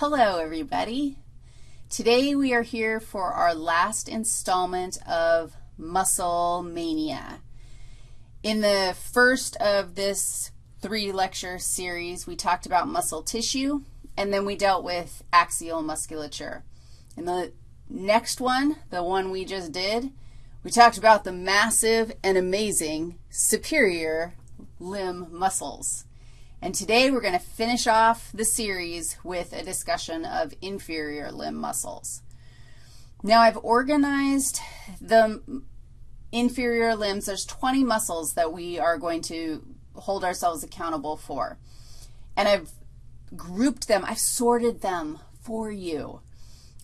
Hello, everybody. Today we are here for our last installment of Muscle Mania. In the first of this three-lecture series, we talked about muscle tissue, and then we dealt with axial musculature. In the next one, the one we just did, we talked about the massive and amazing superior limb muscles. And today we're going to finish off the series with a discussion of inferior limb muscles. Now I've organized the inferior limbs. There's 20 muscles that we are going to hold ourselves accountable for. And I've grouped them. I've sorted them for you.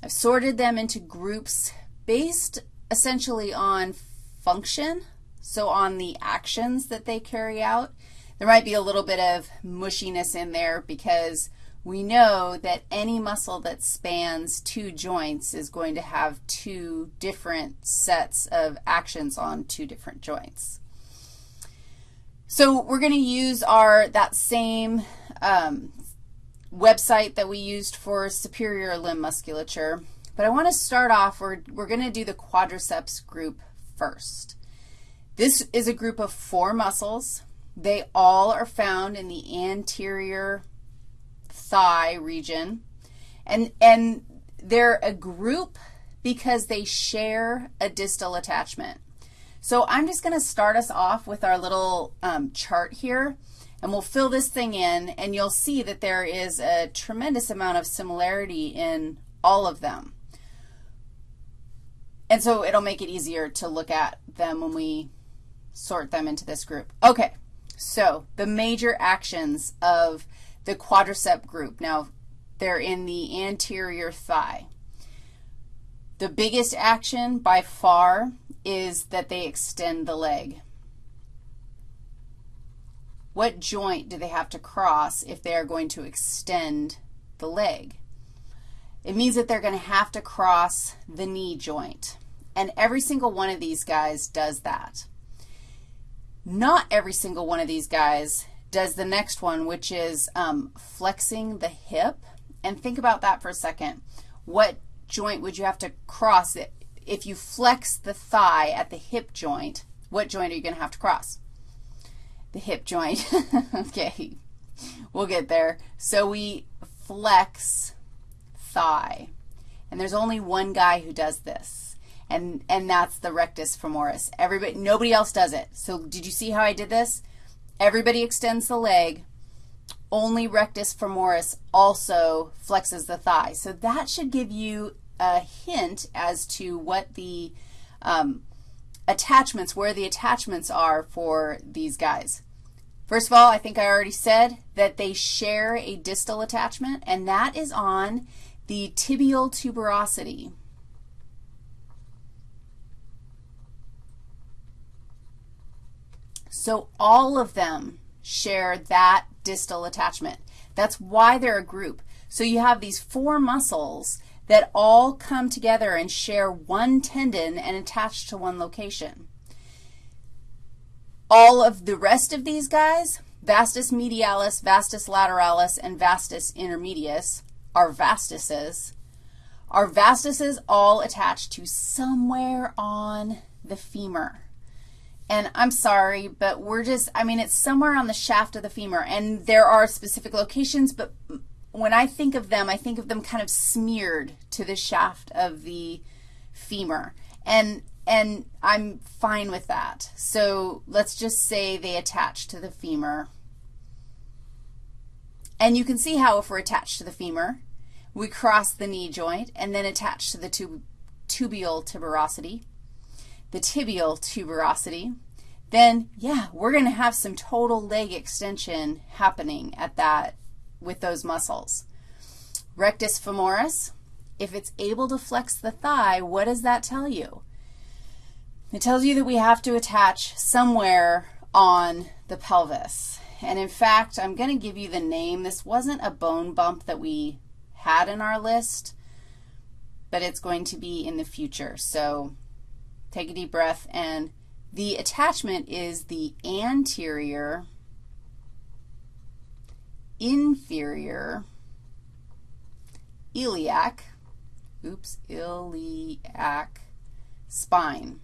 I've sorted them into groups based essentially on function, so on the actions that they carry out, there might be a little bit of mushiness in there because we know that any muscle that spans two joints is going to have two different sets of actions on two different joints. So we're going to use our, that same um, website that we used for superior limb musculature, but I want to start off, we're, we're going to do the quadriceps group first. This is a group of four muscles. They all are found in the anterior thigh region. And, and they're a group because they share a distal attachment. So I'm just going to start us off with our little um, chart here, and we'll fill this thing in, and you'll see that there is a tremendous amount of similarity in all of them. And so it'll make it easier to look at them when we sort them into this group. Okay. So the major actions of the quadricep group. Now, they're in the anterior thigh. The biggest action by far is that they extend the leg. What joint do they have to cross if they are going to extend the leg? It means that they're going to have to cross the knee joint. And every single one of these guys does that. Not every single one of these guys does the next one, which is um, flexing the hip. And think about that for a second. What joint would you have to cross? It? If you flex the thigh at the hip joint, what joint are you going to have to cross? The hip joint. okay, we'll get there. So we flex thigh. And there's only one guy who does this and, and that's the rectus femoris. Everybody, nobody else does it. So did you see how I did this? Everybody extends the leg. Only rectus femoris also flexes the thigh. So that should give you a hint as to what the um, attachments, where the attachments are for these guys. First of all, I think I already said that they share a distal attachment, and that is on the tibial tuberosity. So all of them share that distal attachment. That's why they're a group. So you have these four muscles that all come together and share one tendon and attach to one location. All of the rest of these guys, vastus medialis, vastus lateralis, and vastus intermedius, are vastuses. Our vastuses all attach to somewhere on the femur. And I'm sorry, but we're just, I mean, it's somewhere on the shaft of the femur. And there are specific locations, but when I think of them, I think of them kind of smeared to the shaft of the femur. And, and I'm fine with that. So let's just say they attach to the femur. And you can see how if we're attached to the femur, we cross the knee joint and then attach to the tub tuberosity the tibial tuberosity, then, yeah, we're going to have some total leg extension happening at that with those muscles. Rectus femoris, if it's able to flex the thigh, what does that tell you? It tells you that we have to attach somewhere on the pelvis. And in fact, I'm going to give you the name. This wasn't a bone bump that we had in our list, but it's going to be in the future. So Take a deep breath, and the attachment is the anterior, inferior iliac, oops, iliac spine.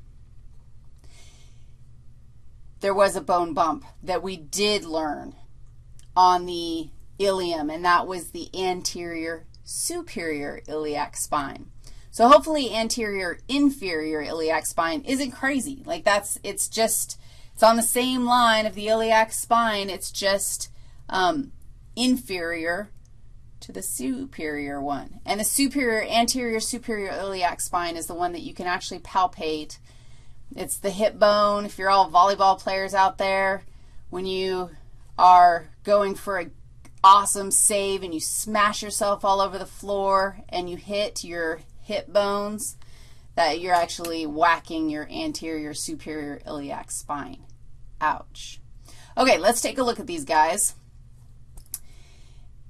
There was a bone bump that we did learn on the ilium, and that was the anterior superior iliac spine. So hopefully anterior inferior iliac spine isn't crazy. Like that's, it's just, it's on the same line of the iliac spine. It's just um, inferior to the superior one. And the superior, anterior superior iliac spine is the one that you can actually palpate. It's the hip bone. If you're all volleyball players out there, when you are going for an awesome save and you smash yourself all over the floor and you hit your hip bones, that you're actually whacking your anterior superior iliac spine. Ouch. Okay, let's take a look at these guys.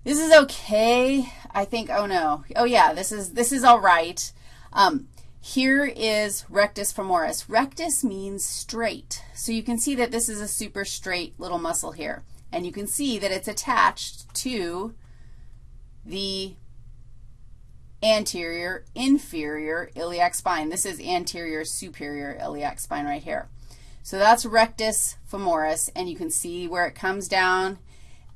This is okay. I think, oh no. Oh yeah, this is, this is all right. Um, here is rectus femoris. Rectus means straight. So you can see that this is a super straight little muscle here. And you can see that it's attached to the anterior inferior iliac spine. This is anterior superior iliac spine right here. So that's rectus femoris, and you can see where it comes down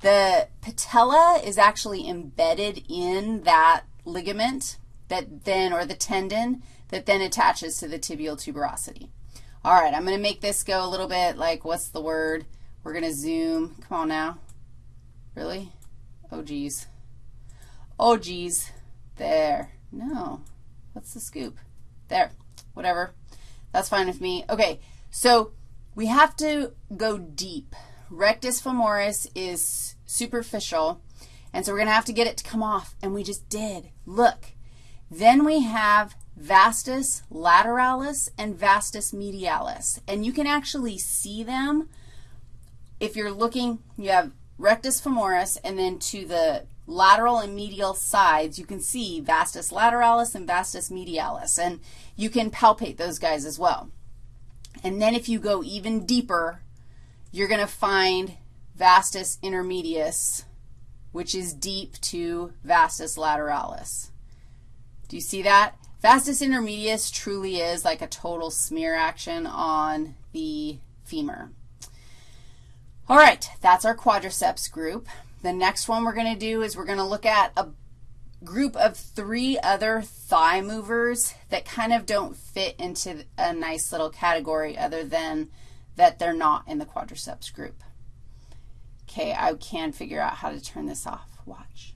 the patella is actually embedded in that ligament that then, or the tendon that then attaches to the tibial tuberosity. All right, I'm going to make this go a little bit like, what's the word? We're going to zoom. Come on now. Really? Oh, geez. Oh, geez. There. No. What's the scoop? There. Whatever. That's fine with me. Okay, so we have to go deep. Rectus femoris is superficial, and so we're going to have to get it to come off, and we just did. Look. Then we have vastus lateralis and vastus medialis, and you can actually see them if you're looking, you have rectus femoris, and then to the lateral and medial sides, you can see vastus lateralis and vastus medialis, and you can palpate those guys as well. And then if you go even deeper, you're going to find vastus intermedius, which is deep to vastus lateralis. Do you see that? Vastus intermedius truly is like a total smear action on the femur. All right, that's our quadriceps group. The next one we're going to do is we're going to look at a group of three other thigh movers that kind of don't fit into a nice little category other than that they're not in the quadriceps group. Okay, I can figure out how to turn this off. Watch.